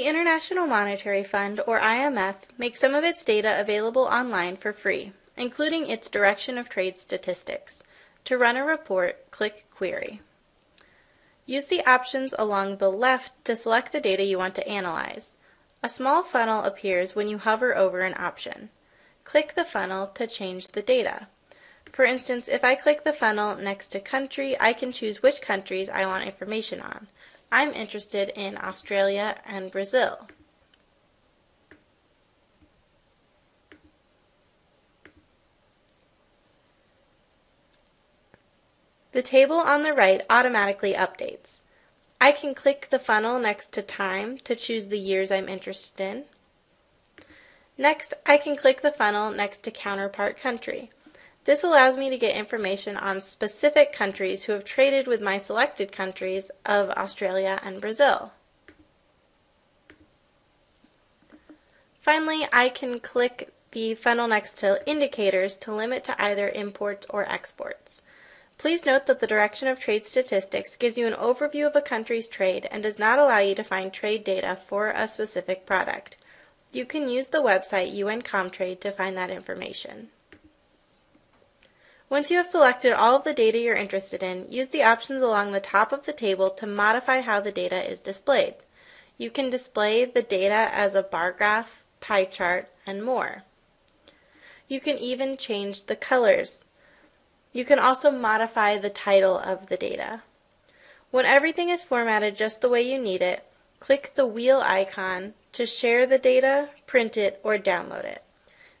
International Monetary Fund, or IMF, makes some of its data available online for free, including its Direction of Trade Statistics. To run a report, click Query. Use the options along the left to select the data you want to analyze. A small funnel appears when you hover over an option. Click the funnel to change the data. For instance, if I click the funnel next to country, I can choose which countries I want information on. I'm interested in Australia and Brazil. The table on the right automatically updates. I can click the funnel next to time to choose the years I'm interested in. Next, I can click the funnel next to counterpart country. This allows me to get information on specific countries who have traded with my selected countries of Australia and Brazil. Finally, I can click the funnel next to indicators to limit to either imports or exports. Please note that the direction of trade statistics gives you an overview of a country's trade and does not allow you to find trade data for a specific product. You can use the website UN Comtrade to find that information. Once you have selected all of the data you're interested in, use the options along the top of the table to modify how the data is displayed. You can display the data as a bar graph, pie chart, and more. You can even change the colors. You can also modify the title of the data. When everything is formatted just the way you need it, click the wheel icon to share the data, print it, or download it.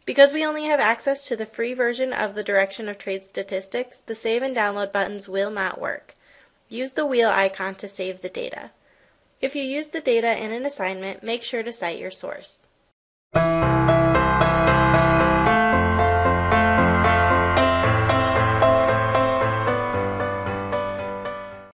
Because we only have access to the free version of the Direction of Trade Statistics, the save and download buttons will not work. Use the wheel icon to save the data. If you use the data in an assignment, make sure to cite your source.